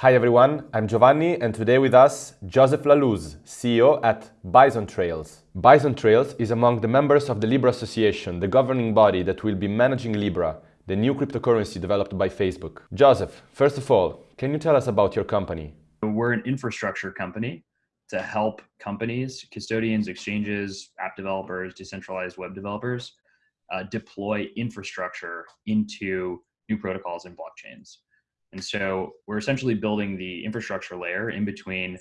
Hi everyone, I'm Giovanni and today with us Joseph Lallouz, CEO at Bison Trails. Bison Trails is among the members of the Libra Association, the governing body that will be managing Libra, the new cryptocurrency developed by Facebook. Joseph, first of all, can you tell us about your company? We're an infrastructure company to help companies, custodians, exchanges, app developers, decentralized web developers uh, deploy infrastructure into new protocols and blockchains. And so we're essentially building the infrastructure layer in between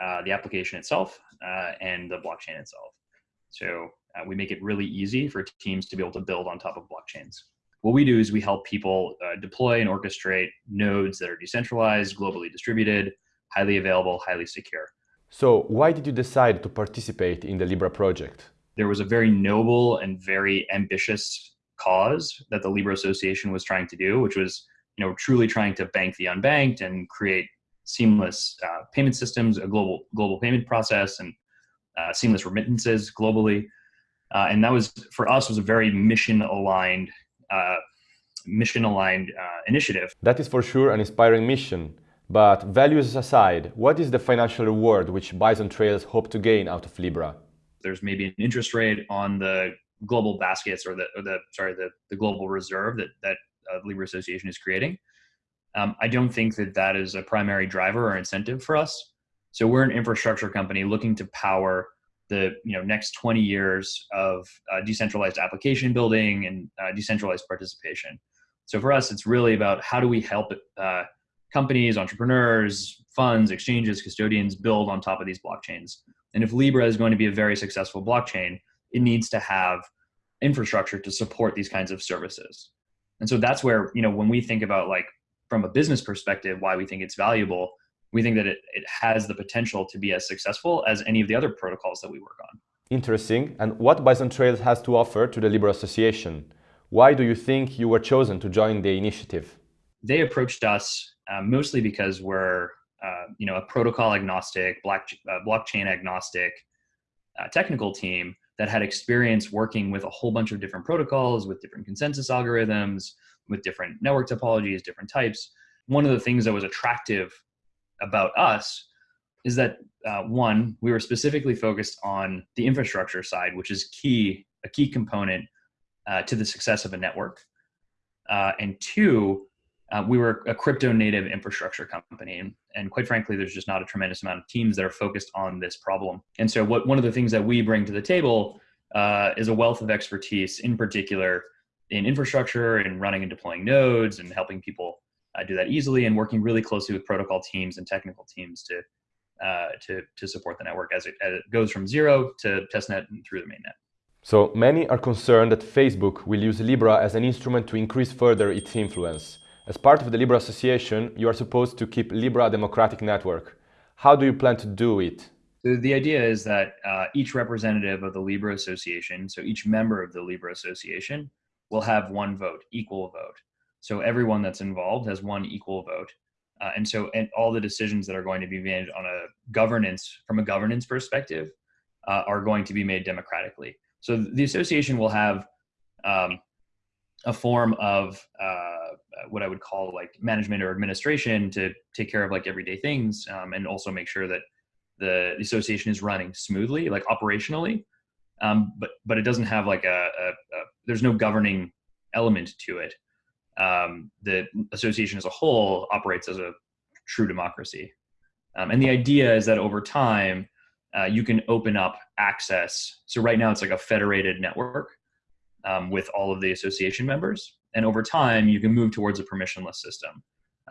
uh, the application itself uh, and the blockchain itself. So uh, we make it really easy for teams to be able to build on top of blockchains. What we do is we help people uh, deploy and orchestrate nodes that are decentralized, globally distributed, highly available, highly secure. So why did you decide to participate in the Libra project? There was a very noble and very ambitious cause that the Libra Association was trying to do, which was you know, truly trying to bank the unbanked and create seamless uh, payment systems, a global global payment process, and uh, seamless remittances globally. Uh, and that was for us was a very mission aligned, uh, mission aligned uh, initiative. That is for sure an inspiring mission. But values aside, what is the financial reward which Bison Trails hope to gain out of Libra? There's maybe an interest rate on the global baskets or the, or the sorry the, the global reserve that that uh, Libra Association is creating. Um, I don't think that that is a primary driver or incentive for us. So we're an infrastructure company looking to power the you know next 20 years of uh, decentralized application building and uh, decentralized participation. So for us, it's really about how do we help uh, companies, entrepreneurs, funds, exchanges, custodians build on top of these blockchains. And if Libra is going to be a very successful blockchain, it needs to have infrastructure to support these kinds of services. And so that's where, you know, when we think about like from a business perspective, why we think it's valuable, we think that it, it has the potential to be as successful as any of the other protocols that we work on. Interesting. And what Bison Trails has to offer to the Libra Association? Why do you think you were chosen to join the initiative? They approached us uh, mostly because we're, uh, you know, a protocol agnostic, block, uh, blockchain agnostic uh, technical team that had experience working with a whole bunch of different protocols, with different consensus algorithms, with different network topologies, different types. One of the things that was attractive about us is that uh, one, we were specifically focused on the infrastructure side, which is key, a key component uh, to the success of a network. Uh, and two, uh, we were a crypto native infrastructure company. And, quite frankly, there's just not a tremendous amount of teams that are focused on this problem. And so what, one of the things that we bring to the table uh, is a wealth of expertise in particular in infrastructure and running and deploying nodes and helping people uh, do that easily and working really closely with protocol teams and technical teams to, uh, to, to support the network as it, as it goes from zero to testnet and through the mainnet. So many are concerned that Facebook will use Libra as an instrument to increase further its influence. As part of the Libra Association, you are supposed to keep Libra a democratic network. How do you plan to do it? The idea is that uh, each representative of the Libra Association, so each member of the Libra Association, will have one vote, equal vote. So everyone that's involved has one equal vote. Uh, and so and all the decisions that are going to be made on a governance, from a governance perspective, uh, are going to be made democratically. So the association will have um, a form of uh, what I would call like management or administration to take care of like everyday things um, and also make sure that the, association is running smoothly, like operationally. Um, but but it doesn't have like a, a, a there's no governing element to it. Um, the association as a whole operates as a true democracy, um, and the idea is that over time uh, you can open up access. So right now it's like a federated network um, with all of the association members, and over time, you can move towards a permissionless system.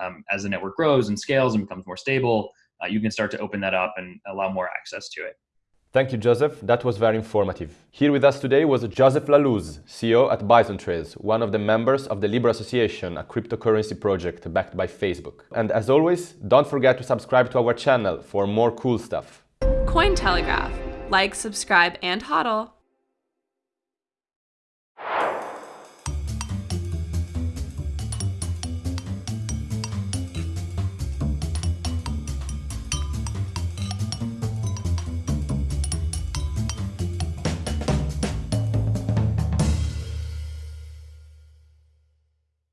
Um, as the network grows and scales and becomes more stable, uh, you can start to open that up and allow more access to it. Thank you, Joseph. That was very informative. Here with us today was Joseph Lallouz, CEO at Bison Trails, one of the members of the Libra Association, a cryptocurrency project backed by Facebook. And as always, don't forget to subscribe to our channel for more cool stuff. Cointelegraph. Like, subscribe, and hodl.